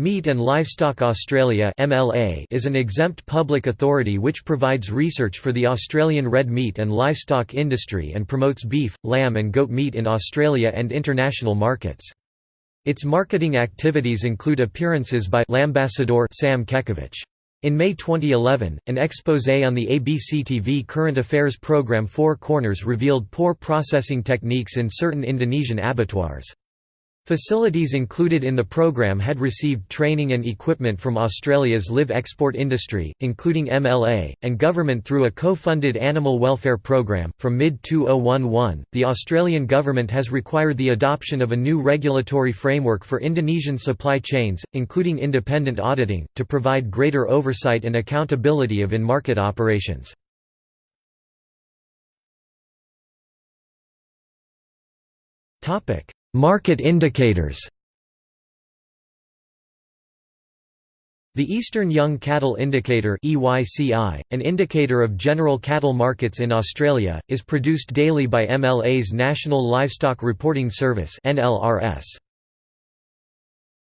Meat and Livestock Australia is an exempt public authority which provides research for the Australian red meat and livestock industry and promotes beef, lamb and goat meat in Australia and international markets. Its marketing activities include appearances by Lambassador Sam Kekovich. In May 2011, an exposé on the ABC TV current affairs program Four Corners revealed poor processing techniques in certain Indonesian abattoirs. Facilities included in the program had received training and equipment from Australia's live export industry, including MLA, and government through a co-funded animal welfare program. From mid-2011, the Australian government has required the adoption of a new regulatory framework for Indonesian supply chains, including independent auditing, to provide greater oversight and accountability of in-market operations. Topic: Market indicators The Eastern Young Cattle Indicator an indicator of general cattle markets in Australia, is produced daily by MLA's National Livestock Reporting Service.